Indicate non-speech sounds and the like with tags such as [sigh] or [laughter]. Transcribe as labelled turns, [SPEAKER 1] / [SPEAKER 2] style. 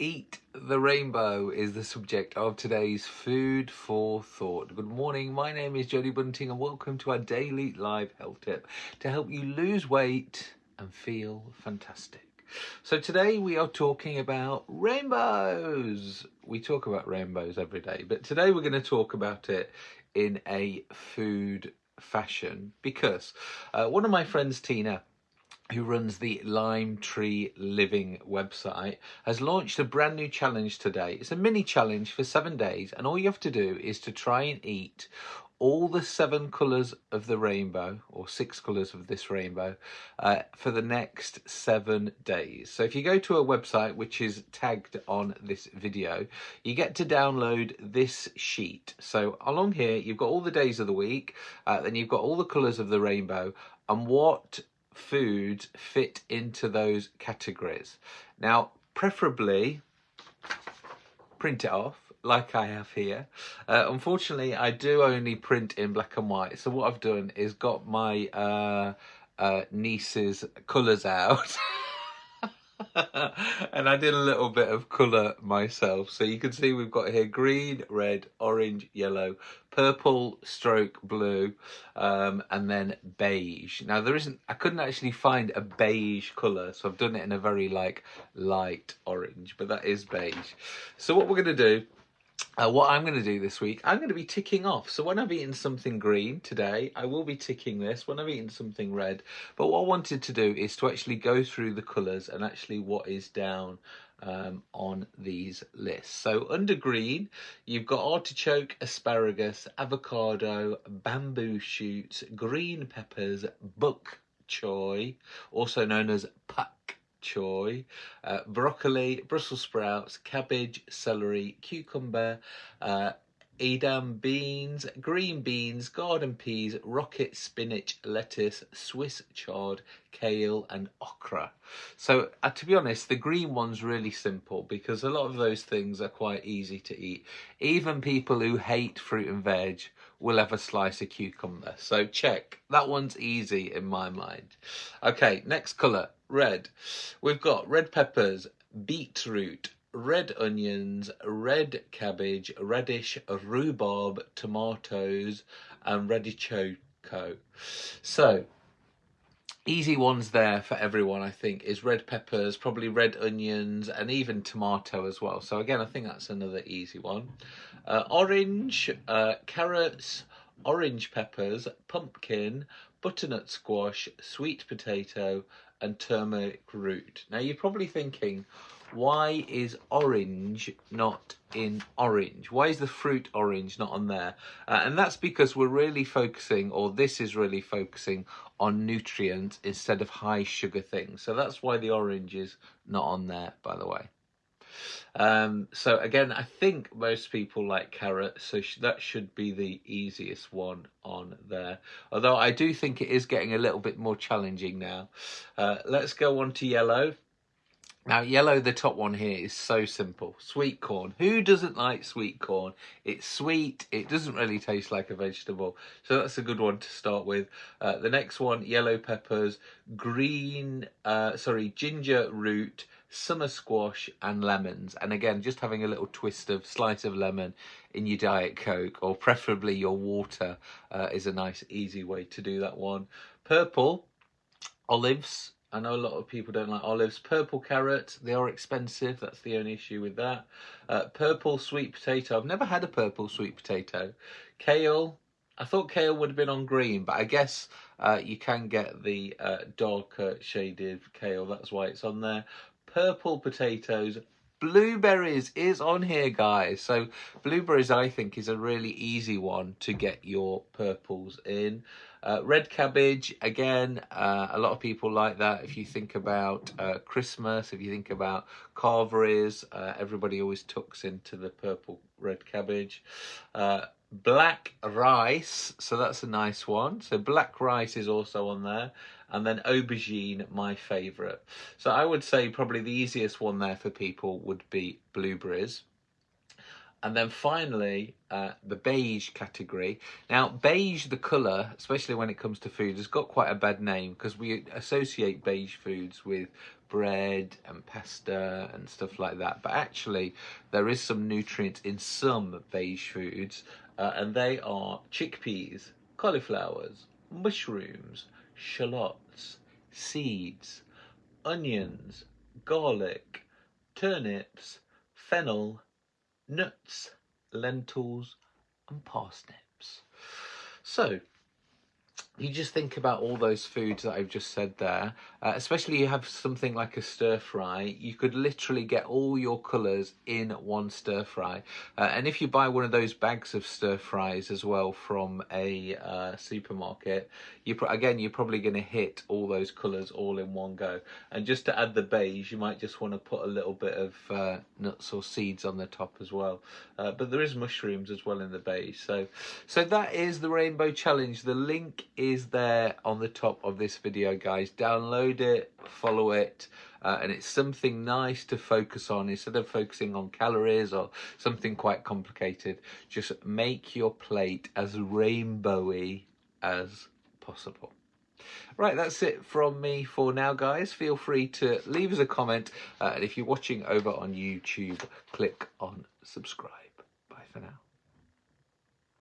[SPEAKER 1] Eat the rainbow is the subject of today's Food for Thought. Good morning, my name is Jodie Bunting and welcome to our daily live health tip to help you lose weight and feel fantastic. So today we are talking about rainbows. We talk about rainbows every day, but today we're going to talk about it in a food fashion because uh, one of my friends, Tina, who runs the Lime Tree Living website, has launched a brand new challenge today. It's a mini challenge for seven days, and all you have to do is to try and eat all the seven colours of the rainbow, or six colours of this rainbow, uh, for the next seven days. So if you go to a website which is tagged on this video, you get to download this sheet. So along here, you've got all the days of the week, uh, then you've got all the colours of the rainbow, and what foods fit into those categories. Now, preferably print it off like I have here. Uh, unfortunately, I do only print in black and white. So what I've done is got my uh, uh, niece's colours out. [laughs] [laughs] and I did a little bit of colour myself. So you can see we've got here green, red, orange, yellow, purple, stroke blue, um, and then beige. Now there isn't, I couldn't actually find a beige colour, so I've done it in a very like light orange, but that is beige. So what we're going to do uh, what I'm going to do this week, I'm going to be ticking off. So when I've eaten something green today, I will be ticking this. When I've eaten something red, but what I wanted to do is to actually go through the colours and actually what is down um, on these lists. So under green, you've got artichoke, asparagus, avocado, bamboo shoots, green peppers, bok choy, also known as pak choy, uh, broccoli, Brussels sprouts, cabbage, celery, cucumber, uh, Edam beans, green beans, garden peas, rocket spinach, lettuce, Swiss chard, kale and okra. So uh, to be honest, the green one's really simple because a lot of those things are quite easy to eat. Even people who hate fruit and veg will a slice of cucumber. So check, that one's easy in my mind. Okay, next colour, red. We've got red peppers, beetroot, red onions, red cabbage, radish, rhubarb, tomatoes, and radichoke. So, easy ones there for everyone, I think, is red peppers, probably red onions, and even tomato as well. So again, I think that's another easy one. Uh, orange, uh, carrots, orange peppers, pumpkin, butternut squash, sweet potato, and turmeric root. Now you're probably thinking, why is orange not in orange? Why is the fruit orange not on there? Uh, and that's because we're really focusing, or this is really focusing on nutrients instead of high sugar things. So that's why the orange is not on there, by the way. Um, so again, I think most people like carrot, so sh that should be the easiest one on there. Although I do think it is getting a little bit more challenging now. Uh, let's go on to yellow. Now, yellow, the top one here, is so simple. Sweet corn. Who doesn't like sweet corn? It's sweet. It doesn't really taste like a vegetable. So that's a good one to start with. Uh, the next one, yellow peppers, green, uh, sorry, ginger root, summer squash and lemons. And again, just having a little twist of slice of lemon in your Diet Coke or preferably your water uh, is a nice, easy way to do that one. Purple, olives, I know a lot of people don't like olives. Purple carrot, they are expensive. That's the only issue with that. Uh, purple sweet potato. I've never had a purple sweet potato. Kale. I thought kale would have been on green, but I guess uh, you can get the uh, darker shaded kale. That's why it's on there. Purple potatoes. Blueberries is on here, guys. So blueberries, I think, is a really easy one to get your purples in. Uh, red cabbage, again, uh, a lot of people like that. If you think about uh, Christmas, if you think about carveries, uh, everybody always tucks into the purple red cabbage. Uh, black rice, so that's a nice one. So black rice is also on there. And then aubergine, my favourite. So I would say probably the easiest one there for people would be blueberries. And then finally, uh, the beige category. Now, beige, the colour, especially when it comes to food, has got quite a bad name because we associate beige foods with bread and pasta and stuff like that. But actually, there is some nutrients in some beige foods, uh, and they are chickpeas, cauliflowers, mushrooms, shallots, seeds, onions, garlic, turnips, fennel, nuts, lentils, and parsnips. So, you just think about all those foods that I've just said there, uh, especially you have something like a stir fry, you could literally get all your colours in one stir fry. Uh, and if you buy one of those bags of stir fries as well from a uh, supermarket, you again, you're probably going to hit all those colours all in one go. And just to add the beige, you might just want to put a little bit of uh, nuts or seeds on the top as well. Uh, but there is mushrooms as well in the beige. So, so that is the Rainbow Challenge. The link is there on the top of this video guys download it follow it uh, and it's something nice to focus on instead of focusing on calories or something quite complicated just make your plate as rainbowy as possible Right, that's it from me for now, guys. Feel free to leave us a comment. Uh, and if you're watching over on YouTube, click on subscribe. Bye for now.